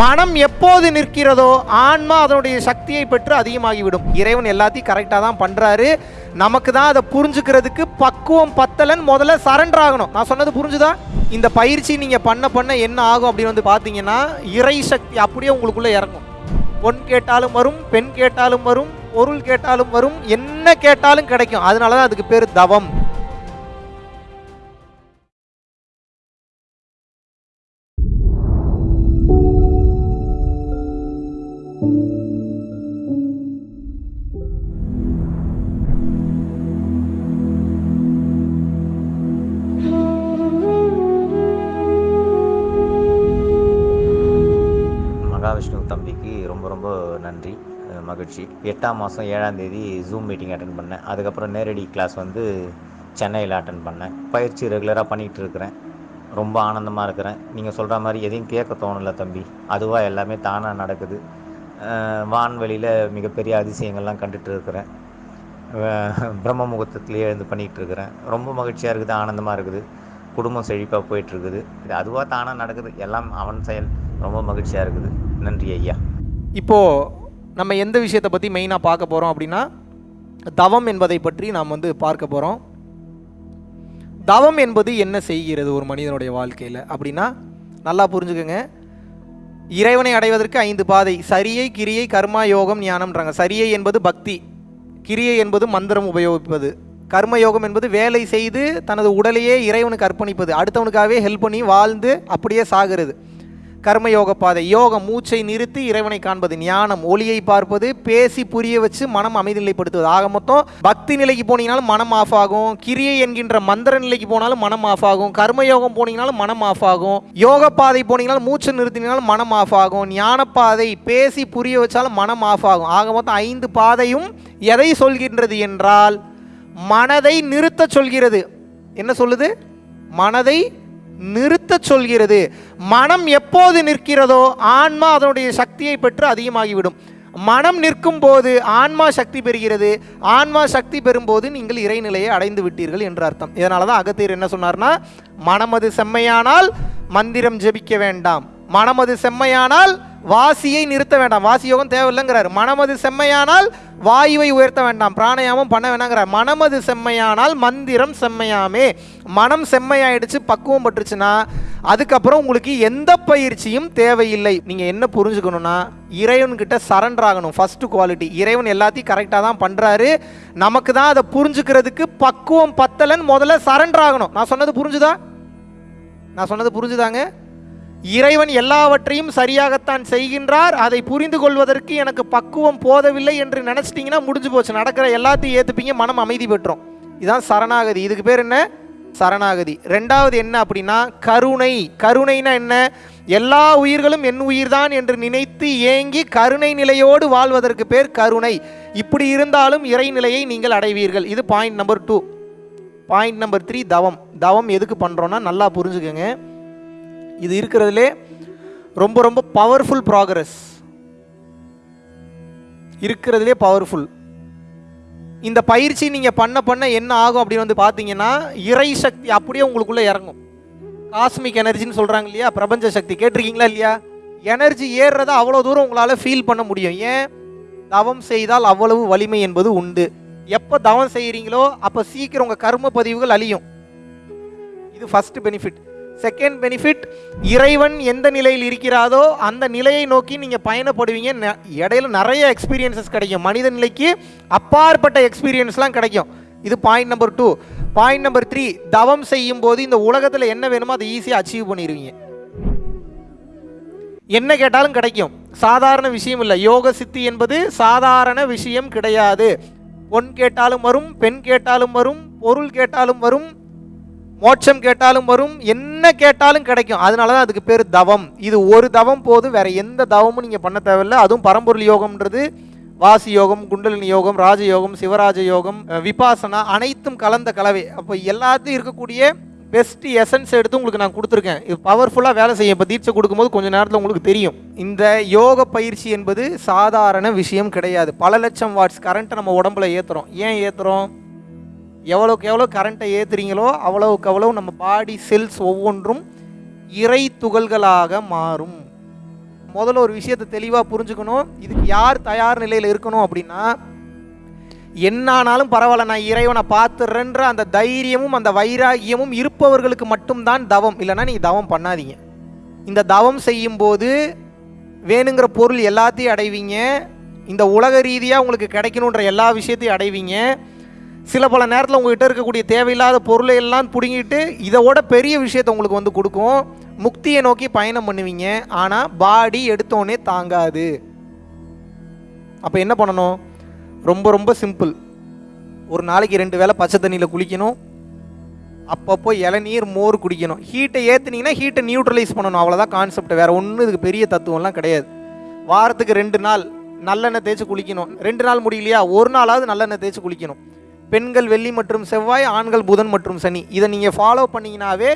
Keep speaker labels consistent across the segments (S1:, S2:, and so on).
S1: மனம் எப்போது நிற்கிறதோ ஆன்மா அதனுடைய சக்தியை பெற்று அதிகமாகிவிடும். இறைவன் எல்லாத்தையும் கரெக்டாக தான் பண்ணுறாரு நமக்கு தான் அதை புரிஞ்சுக்கிறதுக்கு பக்குவம் பத்தலன் முதல்ல சரண்டர் ஆகணும். நான் சொன்னது புரிஞ்சுதா? இந்த பயிற்சி நீங்கள் பண்ண பண்ண என்ன ஆகும் அப்படின்னு வந்து பார்த்தீங்கன்னா இறை சக்தி அப்படியே உங்களுக்குள்ளே இறங்கும். பொன் கேட்டாலும் வரும் பெண் கேட்டாலும் வரும் பொருள் கேட்டாலும் வரும் என்ன கேட்டாலும் கிடைக்கும். அதனால தான் அதுக்கு பேர் தவம்.
S2: மகாவிஷ்ணு தம்பிக்கு ரொம்ப ரொம்ப நன்றி மகிழ்ச்சி. எட்டாம் மாதம் ஏழாம் தேதி ஜூம் மீட்டிங் அட்டன் பண்ணேன். அதுக்கப்புறம் நேரடி கிளாஸ் வந்து சென்னையில் அட்டன் பண்ணேன். பயிற்சி ரெகுலராக பண்ணிகிட்டு இருக்கிறேன். ரொம்ப ஆனந்தமாக இருக்கிறேன். நீங்கள் சொல்கிற மாதிரி எதையும் கேட்க தோணலை தம்பி. அதுவாக எல்லாமே தானாக நடக்குது. வான்வெளியில் மிகப்பெரிய அதிசயங்கள்லாம் கண்டுட்டு இருக்கிறேன். பிரம்ம முகூர்த்தத்துலேயே இருந்து பண்ணிகிட்டு இருக்கிறேன். ரொம்ப மகிழ்ச்சியாக இருக்குது ஆனந்தமாக இருக்குது. குடும்பம் செழிப்பாக போயிட்டுருக்குது இது அதுவாக தானாக நடக்குது. எல்லாம் அவன் செயல். ரொம்ப மகிழ்ச்சியாக இருக்குது. நன்றி ஐயா.
S1: இப்போது நம்ம எந்த விஷயத்தை பற்றி மெயினாக பார்க்க போகிறோம் அப்படின்னா தவம் என்பதை பற்றி நாம் வந்து பார்க்க போகிறோம் தவம் என்பது என்ன செய்கிறது ஒரு மனிதனுடைய வாழ்க்கையில் அப்படின்னா நல்லா புரிஞ்சுக்கோங்க. இறைவனை அடைவதற்கு ஐந்து பாதை சரியை கிரியை கர்மா யோகம் ஞானம்ன்றாங்க. சரியை என்பது பக்தி கிரியை என்பது மந்திரம் உபயோகிப்பது. கர்மயோகம் என்பது வேலை செய்து தனது உடலையே இறைவனுக்கு அர்ப்பணிப்பது. அடுத்தவனுக்காகவே ஹெல்ப் பண்ணி வாழ்ந்து அப்படியே சாகிறது. கர்மயோக பாதை. யோகம் மூச்சை நிறுத்தி இறைவனை காண்பது ஞானம் ஒளியை பார்ப்பது பேசி புரிய வச்சு மனம் அமைதிநிலைப்படுத்துவது. ஆக மொத்தம் பக்தி நிலைக்கு போனீங்கனாலும் மனம் ஆஃப் ஆகும். கிரியை என்கின்ற மந்திர நிலைக்கு போனாலும் மனம் ஆஃப் ஆகும். கர்மயோகம் போனீங்கனாலும் மனம் ஆஃப் ஆகும். யோக பாதை போனீங்கனாலும் மூச்சை நிறுத்தினாலும் மனம் ஆஃப் ஆகும். ஞான பாதை பேசி புரிய வச்சாலும் மனம் ஆஃப் ஆகும். ஆக மொத்தம் ஐந்து பாதையும் எதை சொல்கின்றது என்றால் மனதை நிறுத்த சொல்கிறது. என்ன சொல்லுது? மனதை நிறுத்தச் சொல்கிறது மனம் எப்போது நிற்கிறதோ ஆன்மா அதனுடைய சக்தியை பெற்று அதிகமாகிவிடும். மனம் நிற்கும் போது ஆன்மா சக்தி பெறுகிறது. ஆன்மா சக்தி பெறும்போது நீங்கள் இறைநிலையை அடைந்து விட்டீர்கள் என்று அர்த்தம். இதனால தான் அகத்தியர் என்ன சொன்னார்னா மனமது செம்மையானால் மந்திரம் ஜெபிக்க வேண்டாம். மனமது செம்மையானால் வாசியை நிறுத்த வேண்டாம். வாசி யோகம் தேவையில்லைங்கிறார். மனமது செம்மையானால் வாயுவை உயர்த்த வேண்டாம். பிராணயாமம் பண்ண வேணாங்கிறார். மனமது செம்மையானால் மந்திரம் செம்மையாமே. மனம் செம்மையாயிடுச்சு பக்குவம் பட்டுருச்சுன்னா அதுக்கப்புறம் உங்களுக்கு எந்த பயிற்சியும் தேவையில்லை. நீங்கள் என்ன புரிஞ்சுக்கணும்னா இறைவன்கிட்ட சரண்டர் ஆகணும். ஃபஸ்ட்டு குவாலிட்டி இறைவன் எல்லாத்தையும் கரெக்டாக தான் பண்ணுறாரு நமக்கு தான் அதை புரிஞ்சுக்கிறதுக்கு பக்குவம் பத்தலன் முதல்ல சரண்டர் ஆகணும். நான் சொன்னது புரிஞ்சுதா? நான் சொன்னது புரிஞ்சுதாங்க? இறைவன் எல்லாவற்றையும் சரியாகத்தான் செய்கின்றார். அதை புரிந்து கொள்வதற்கு எனக்கு பக்குவம் போதவில்லை என்று நினச்சிட்டிங்கன்னா முடிஞ்சு போச்சு. நடக்கிற எல்லாத்தையும் ஏற்றுப்பீங்க மனம் அமைதி பெற்றோம். இதுதான் சரணாகதி. இதுக்கு பேர் என்ன? சரணாகதி. ரெண்டாவது என்ன அப்படின்னா கருணை. கருணைனா என்ன? எல்லா உயிர்களும் என் உயிர்தான் என்று நினைத்து ஏங்கி கருணை நிலையோடு வாழ்வதற்கு பேர் கருணை. இப்படி இருந்தாலும் இறைநிலையை நீங்கள் அடைவீர்கள். இது point number two point number three தவம். தவம் எதுக்கு பண்ணுறோன்னா நல்லா புரிஞ்சுக்கோங்க. இது இருக்கிறதுலே ரொம்ப ரொம்ப பவர்ஃபுல் ப்ராக்ரஸ் இருக்கிறதுலே பவர்ஃபுல் இந்த பயிற்சி நீங்கள் பண்ண பண்ண என்ன ஆகும் அப்படின்னு வந்து பார்த்தீங்கன்னா இறை சக்தி அப்படியே உங்களுக்குள்ளே இறங்கும். காஸ்மிக் எனர்ஜின்னு சொல்கிறாங்க இல்லையா? பிரபஞ்ச சக்தி. கேட்டிருக்கீங்களா இல்லையா? எனர்ஜி ஏறுறத அவ்வளோ தூரம் உங்களால் ஃபீல் பண்ண முடியும். ஏன்? தவம் செய்தால் அவ்வளவு வலிமை என்பது உண்டு. எப்போ தவம் செய்கிறீங்களோ அப்போ சீக்கிரம் உங்கள் கர்ம பதிவுகள் அழியும். இது ஃபர்ஸ்ட் பெனிஃபிட் செகண்ட் பெனிஃபிட் இறைவன் எந்த நிலையில் இருக்கிறாதோ அந்த நிலையை நோக்கி நீங்கள் பயணப்படுவீங்க. இடையில நிறைய எக்ஸ்பீரியன்சஸ் கிடைக்கும். மனித நிலைக்கு அப்பாற்பட்ட எக்ஸ்பீரியன்ஸ்லாம் கிடைக்கும். இது point number two point number three தவம் செய்யும் போது இந்த உலகத்தில் என்ன வேணுமோ அதை ஈஸியாக அச்சீவ் பண்ணிடுவீங்க என்ன கேட்டாலும் கிடைக்கும். சாதாரண விஷயம் இல்லை. யோக சித்தி என்பது சாதாரண விஷயம் கிடையாது. பொன் கேட்டாலும் வரும் பெண் கேட்டாலும் வரும் பொருள் கேட்டாலும் வரும் மோட்சம் கேட்டாலும் வரும் என்ன கேட்டாலும் கிடைக்கும். அதனால தான் அதுக்கு பேர் தவம். இது ஒரு தவம் போதும் வேற எந்த தவமும் நீங்கள் பண்ண தேவையில்லை. அதுவும் பரம்பொருள் யோகம்ன்றது வாசி யோகம் குண்டலினி யோகம் ராஜயோகம் சிவராஜ யோகம் விபாசனா அனைத்தும் கலந்த கலவை. அப்போ எல்லாத்தையும் இருக்கக்கூடிய பெஸ்ட் எசன்ஸ் எடுத்து உங்களுக்கு நான் கொடுத்துருக்கேன். இது பவர்ஃபுல்லாக வேலை செய்யும். இப்போ தீட்சை கொடுக்கும்போது கொஞ்சம் நேரத்தில் உங்களுக்கு தெரியும். இந்த யோக பயிற்சி என்பது சாதாரண விஷயம் கிடையாது. பல லட்சம் வாட்ஸ் கரண்ட்டை நம்ம உடம்புல ஏற்றுறோம் ஏன் ஏற்றுறோம் எவ்வளோக்கு எவ்வளோ கரண்ட்டை ஏற்றுறீங்களோ அவ்வளோக்கு அவ்வளவு நம்ம பாடி செல்ஸ் ஒவ்வொன்றும் இறை துகள்களாக மாறும். முதல்ல ஒரு விஷயத்தை தெளிவாக புரிஞ்சுக்கணும். இதுக்கு யார் தயார் நிலையில் இருக்கணும் அப்படின்னா என்னானாலும் பரவாயில்ல நான் இறைவனை பார்த்துறேன்ற அந்த தைரியமும் அந்த வைராகியமும் இருப்பவர்களுக்கு மட்டும்தான் தவம். இல்லைன்னா நீங்கள் தவம் பண்ணாதீங்க. இந்த தவம் செய்யும்போது வேணுங்கிற பொருள் எல்லாத்தையும் அடைவீங்க. இந்த உலக ரீதியாக உங்களுக்கு கிடைக்கணுன்ற எல்லா விஷயத்தையும் அடைவீங்க. சில பல நேரத்தில் உங்கள்கிட்ட இருக்கக்கூடிய தேவையில்லாத பொருளை எல்லாம் பிடுங்கிட்டு இதோட பெரிய விஷயத்தை உங்களுக்கு வந்து கொடுக்கும். முக்தியை நோக்கி பயணம் பண்ணுவீங்க. ஆனால் பாடி எடுத்தோடனே தாங்காது. அப்போ என்ன பண்ணணும்? ரொம்ப ரொம்ப சிம்பிள். ஒரு நாளைக்கு ரெண்டு வேளை பச்சை தண்ணியில் குளிக்கணும். அப்பப்போ இளநீர் மோர் குடிக்கணும். ஹீட்டை ஏற்றுனீங்கன்னா ஹீட்டை நியூட்ரலைஸ் பண்ணணும். அவ்வளோதான் கான்செப்ட் வேறு ஒன்றும் இதுக்கு பெரிய தத்துவம்லாம் கிடையாது. வாரத்துக்கு ரெண்டு நாள் நல்லெண்ணெய் தேய்ச்சி குளிக்கணும். ரெண்டு நாள் முடியலையா? ஒரு நாளாவது நல்லெண்ணெய் தேய்ச்சி குளிக்கணும். பெண்கள் வெள்ளி மற்றும் செவ்வாய் ஆண்கள் புதன் மற்றும் சனி. இதை நீங்கள் ஃபாலோ பண்ணீங்கன்னாவே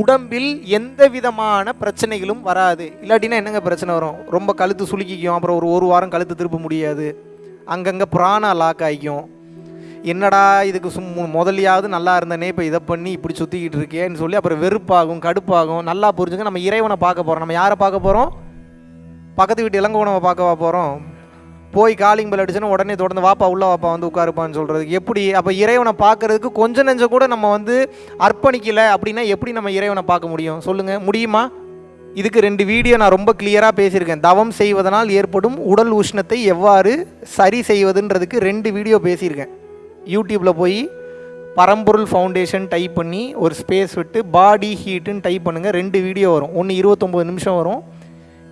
S1: உடம்பில் எந்த விதமான பிரச்சனைகளும் வராது. இல்லாட்டினா என்னங்க பிரச்சனை வரும்? ரொம்ப கழுத்து சுலுக்கிக்கும் அப்புறம் ஒரு ஒரு வாரம் கழுத்து திருப்ப முடியாது. அங்கங்கே புராண லாக் ஆகிக்கும். என்னடா இதுக்கு சும் முதலியாவது நல்லா இருந்தனே இப்போ இதை பண்ணி இப்படி சுற்றிக்கிட்டு இருக்கேன்னு சொல்லி அப்புறம் வெறுப்பாகும் கடுப்பாகும். நல்லா புரிஞ்சுங்க நம்ம இறைவனை பார்க்க போகிறோம் நம்ம யாரை பார்க்க போகிறோம் பக்கத்து வீட்டு இளங்கோவனை பார்க்கவா போகிறோம் போய் காலிங் பெல் அடிச்சுன்னா உடனே தொடர்ந்து வாப்பா உள்ள வாப்பா வந்து உட்காருப்பான்னு சொல்கிறதுக்கு எப்படி? அப்போ இறைவனை பார்க்கறதுக்கு கொஞ்சம் நெஞ்சம் கூட நம்ம வந்து அர்ப்பணிக்கலை அப்படின்னா எப்படி நம்ம இறைவனை பார்க்க முடியும்? சொல்லுங்கள் முடியுமா? இதுக்கு ரெண்டு வீடியோ நான் ரொம்ப கிளியராக பேசியிருக்கேன். தவம் செய்வதனால் ஏற்படும் உடல் உஷ்ணத்தை எவ்வாறு சரி செய்வதுன்றதுக்கு ரெண்டு வீடியோ பேசியிருக்கேன். யூடியூப்பில் போய் பரம்பொருள் ஃபவுண்டேஷன் டைப் பண்ணி ஒரு ஸ்பேஸ் விட்டு பாடி ஹீட்டுன்னு டைப் பண்ணுங்கள் ரெண்டு வீடியோ வரும். ஒன்று இருபத்தொம்போது நிமிஷம் வரும்.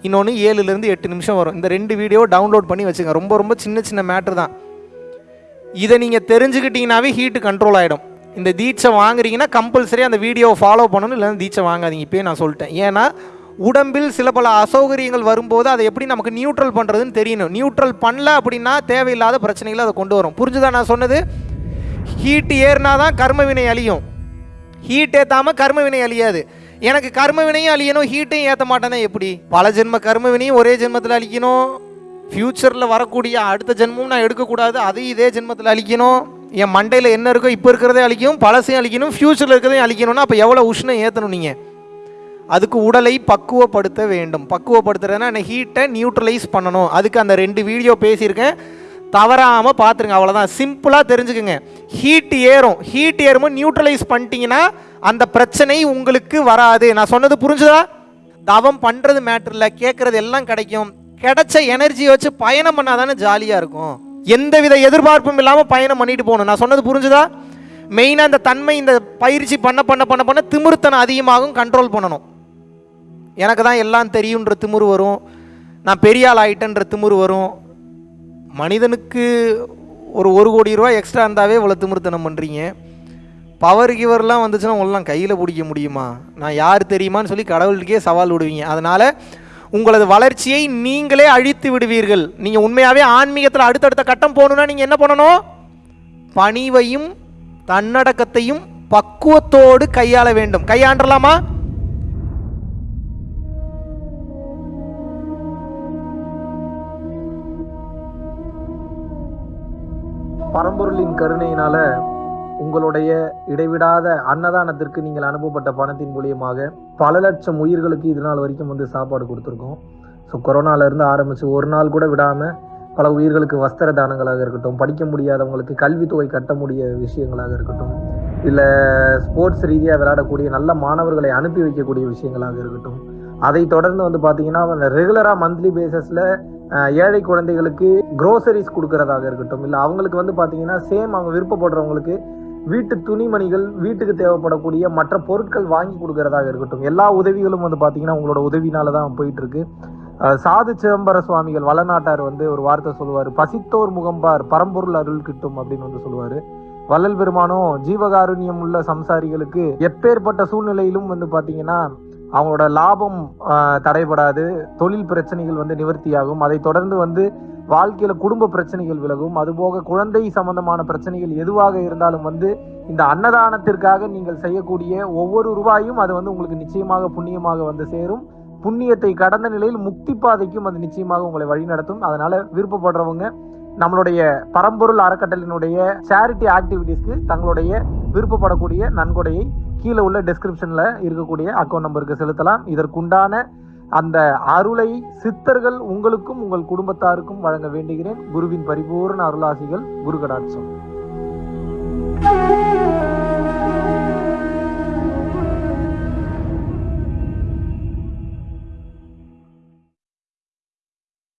S1: இன்னொன்று ஏழுலேருந்து எட்டு நிமிஷம் வரும். இந்த ரெண்டு வீடியோ டவுன்லோட் பண்ணி வச்சுங்க. ரொம்ப ரொம்ப சின்ன சின்ன மேட்ரு தான். இதை நீங்கள் தெரிஞ்சுக்கிட்டீங்கன்னாவே ஹீட்டு கண்ட்ரோல் ஆகிடும் இந்த தீட்சை வாங்குறீங்கன்னா கம்பல்சரி அந்த வீடியோவை ஃபாலோ பண்ணணும் இல்லைன்னா தீட்சை வாங்காதீங்க. இப்போயே நான் சொல்லிட்டேன். ஏன்னா உடம்பில் சில பல அசௌகரியங்கள் வரும்போது அதை எப்படி நமக்கு நியூட்ரல் பண்ணுறதுன்னு தெரியணும். நியூட்ரல் பண்ணல அப்படின்னா தேவையில்லாத பிரச்சனைகளை அதை கொண்டு வரும். புரிஞ்சுதா நான் சொன்னது? ஹீட் ஏறினா தான் கர்ம வினை அழியும். ஹீட் ஏற்றாமல் கர்ம வினை அழியாது. எனக்கு கர்ம வினையும் அழியணும் ஹீட்டையும் ஏற்ற மாட்டேன்னா எப்படி? பல ஜென்ம கர்ம வினையும் ஒரே ஜென்மத்தில் அழிக்கணும். ஃப்யூச்சரில் வரக்கூடிய அடுத்த ஜென்மம் நான் எடுக்கக்கூடாது அதையும் இதே ஜென்மத்தில் அழிக்கணும். என் மண்டையில் என்ன இருக்கோ இப்போ இருக்கிறதே அழிக்கும் பழசையும் அழிக்கணும் ஃப்யூச்சரில் இருக்கிறதையும் அழிக்கணும்னா அப்போ எவ்வளோ உஷ்ணம் ஏற்றணும் நீங்கள் அதுக்கு உடலை பக்குவப்படுத்த வேண்டும். பக்குவப்படுத்துறதுனா அந்த ஹீட்டை நியூட்ரலைஸ் பண்ணணும். அதுக்கு அந்த ரெண்டு வீடியோ பேசியிருக்கேன். தவறாமல் பார்த்துருங்க அவ்வளோதான் சிம்பிளாக தெரிஞ்சுக்குங்க. ஹீட் ஏறும். ஹீட் ஏறும்போது நியூட்ரலைஸ் பண்ணிட்டீங்கன்னா அந்த பிரச்சனை உங்களுக்கு வராது. நான் சொன்னது புரிஞ்சுதா? தவம் பண்ணுறது மேட்டரில் இல்லை. கேட்குறது எல்லாம் கிடைக்கும். கிடைச்ச எனர்ஜியை வச்சு பயணம் பண்ணால் தானே ஜாலியாக இருக்கும். எந்தவித எதிர்பார்ப்பும் இல்லாமல் பயணம் பண்ணிட்டு போகணும். நான் சொன்னது புரிஞ்சுதா? மெயினாக இந்த தன்மை இந்த பயிற்சி பண்ண பண்ண பண்ண பண்ண திமிருத்தனம் அதிகமாகும் கண்ட்ரோல் பண்ணணும். எனக்கு தான் எல்லாம் தெரியுன்ற திமிரு வரும். நான் பெரிய ஆள் ஆயிட்டேன்ற திமிரு வரும். மனிதனுக்கு ஒரு ஒரு கோடி ரூபாய் எக்ஸ்ட்ரா இருந்தாவே இவ்வளோ திமிருத்தனம் பண்ணுறீங்க பவர் கிவர்லாம் வந்துச்சுன்னா உங்களாம் கையில் பிடிக்க முடியுமா? நான் யார் தெரியுமான்னு சொல்லி கடவுளுக்கே சவால் விடுவீங்க. அதனால் உங்களது வளர்ச்சியை நீங்களே அழித்து விடுவீர்கள். நீங்கள் உண்மையாகவே ஆன்மீகத்தில் அடுத்தடுத்த கட்டம் போகணுன்னா நீங்கள் என்ன பண்ணணும்? பணிவையும் தன்னடக்கத்தையும் பக்குவத்தோடு கையாள வேண்டும். கையாண்டலாமா?
S3: பரம்பொருளின் கருணையினால உங்களுடைய இடைவிடாத அன்னதானத்திற்கு நீங்கள் அனுப்பப்பட்ட பணத்தின் மூலியமாக பல லட்சம் உயிர்களுக்கு இது நாள் வரைக்கும் வந்து சாப்பாடு கொடுத்துருக்கோம். ஸோ கொரோனால ஆரம்பித்து ஒரு நாள் கூட விடாமல் பல உயிர்களுக்கு வஸ்திர தானங்களாக இருக்கட்டும் படிக்க முடியாதவங்களுக்கு கல்வித்தொகை கட்ட முடிய விஷயங்களாக இருக்கட்டும் இல்லை ஸ்போர்ட்ஸ் ரீதியாக விளையாடக்கூடிய நல்ல மாணவர்களை அனுப்பி வைக்கக்கூடிய விஷயங்களாக இருக்கட்டும் அதை தொடர்ந்து வந்து பார்த்தீங்கன்னா ரெகுலராக மந்த்லி பேசஸில் ஏழை குழந்தைகளுக்கு க்ரோசரிஸ் கொடுக்கறதாக இருக்கட்டும் இல்லை அவங்களுக்கு வந்து பார்த்தீங்கன்னா சேம் அவங்க விருப்பப்படுறவங்களுக்கு வீட்டு துணிமணிகள் வீட்டுக்கு தேவைப்படக்கூடிய மற்ற பொருட்கள் வாங்கி கொடுக்கறதாக இருக்கட்டும். எல்லா உதவிகளும் வந்து பார்த்தீங்கன்னா உங்களோட உதவினால தான் போயிட்டு இருக்கு சாது சிதம்பர சுவாமிகள் வளநாட்டார் வந்து ஒரு வார்த்தை சொல்லுவார். பசித்தோர் முகம்பார் பரம்பொருள் அருள் கிட்டும் அப்படின்னு வந்து சொல்லுவார். வள்ளல் பெருமானும் ஜீவகாருண்யம் உள்ள சம்சாரிகளுக்கு எப்பேற்பட்ட சூழ்நிலையிலும் வந்து பார்த்தீங்கன்னா அவங்களோட லாபம் தடைபடாது தொழில் பிரச்சனைகள் வந்து நிவர்த்தியாகும். அதை தொடர்ந்து வந்து வாழ்க்கையில குடும்ப பிரச்சனைகள் விலகும். அதுபோக குழந்தை சம்பந்தமான பிரச்சனைகள் எதுவாக இருந்தாலும் வந்து இந்த அன்னதானத்திற்காக நீங்கள் செய்யக்கூடிய ஒவ்வொரு ரூபாயும் அது வந்து உங்களுக்கு நிச்சயமாக புண்ணியமாக வந்து சேரும். புண்ணியத்தை கடந்த நிலையில் முக்தி பாதைக்கும் அது நிச்சயமாக உங்களை வழிநடத்தும் அதனால விருப்பப்படுறவங்க நம்மளுடைய பரம்பொருள் அறக்கட்டளினுடைய சேரிட்டி ஆக்டிவிட்டீஸ்க்கு தங்களுடைய விருப்பப்படக்கூடிய நன்கொடையை கீழே உள்ள டெஸ்கிரிப்ஷன்ல இருக்கக்கூடிய அக்கௌண்ட் நம்பருக்கு செலுத்தலாம். இதற்குண்டான
S1: அந்த அருளை சித்தர்கள் உங்களுக்கும் உங்கள் குடும்பத்தாருக்கும் வழங்க வேண்டுகிறேன். குருவின் பரிபூர்ண அருளாசிகள் குரு கடாட்சம்